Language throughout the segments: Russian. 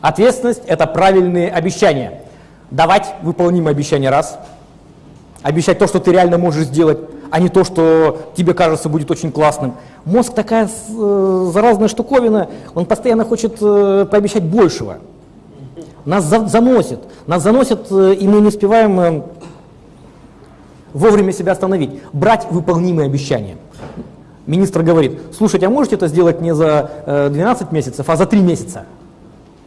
Ответственность – это правильные обещания. Давать выполнимые обещания – раз. Обещать то, что ты реально можешь сделать, а не то, что тебе кажется будет очень классным. Мозг такая э, заразная штуковина, он постоянно хочет э, пообещать большего. Нас за заносит, нас заносит, э, и мы не успеваем э, вовремя себя остановить. Брать выполнимые обещания. Министр говорит, слушайте, а можете это сделать не за э, 12 месяцев, а за 3 месяца?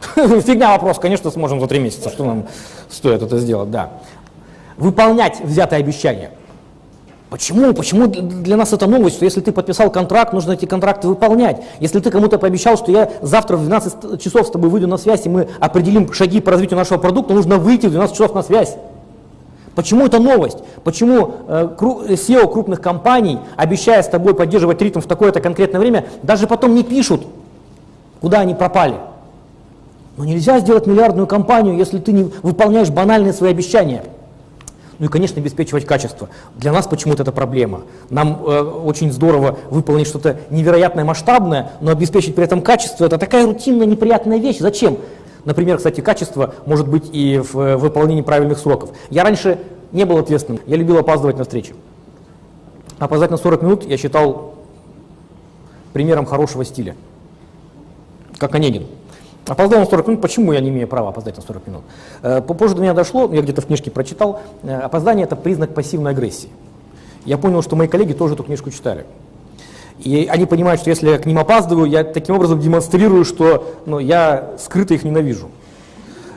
Фигня вопрос, конечно, сможем за 3 месяца, что нам стоит это сделать, да. Выполнять взятое обещание. Почему? Почему для нас это новость, что если ты подписал контракт, нужно эти контракты выполнять. Если ты кому-то пообещал, что я завтра в 12 часов с тобой выйду на связь, и мы определим шаги по развитию нашего продукта, нужно выйти в 12 часов на связь. Почему это новость? Почему э, SEO крупных компаний, обещая с тобой поддерживать ритм в такое-то конкретное время, даже потом не пишут, куда они пропали? Но нельзя сделать миллиардную компанию, если ты не выполняешь банальные свои обещания. Ну и, конечно, обеспечивать качество. Для нас почему-то это проблема. Нам э, очень здорово выполнить что-то невероятное, масштабное, но обеспечить при этом качество – это такая рутинная, неприятная вещь. Зачем? Например, кстати, качество может быть и в э, выполнении правильных сроков. Я раньше не был ответственным, я любил опаздывать на встречи. Опоздать на 40 минут я считал примером хорошего стиля, как Онегин. Опоздал на 40 минут, почему я не имею права опоздать на 40 минут? Э, позже до меня дошло, я где-то в книжке прочитал, э, опоздание – это признак пассивной агрессии. Я понял, что мои коллеги тоже эту книжку читали. И они понимают, что если я к ним опаздываю, я таким образом демонстрирую, что ну, я скрыто их ненавижу.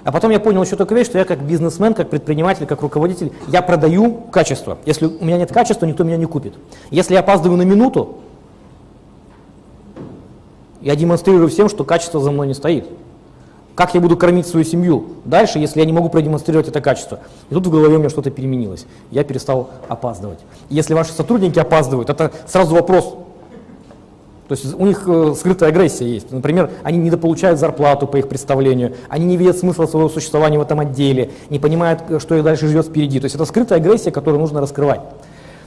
А потом я понял еще такую вещь, что я как бизнесмен, как предприниматель, как руководитель, я продаю качество. Если у меня нет качества, никто меня не купит. Если я опаздываю на минуту, я демонстрирую всем, что качество за мной не стоит. Как я буду кормить свою семью дальше, если я не могу продемонстрировать это качество? И тут в голове у меня что-то переменилось. Я перестал опаздывать. Если ваши сотрудники опаздывают, это сразу вопрос, то есть у них э, скрытая агрессия есть. Например, они недополучают зарплату по их представлению, они не видят смысла своего существования в этом отделе, не понимают, э, что их дальше ждет впереди. То есть это скрытая агрессия, которую нужно раскрывать.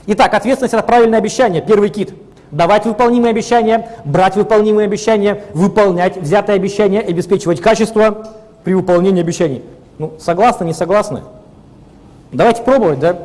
Итак, ответственность – это правильное обещание, первый кит. Давать выполнимые обещания, брать выполнимые обещания, выполнять взятые обещания, обеспечивать качество при выполнении обещаний. Ну, согласны, не согласны? Давайте пробовать, да?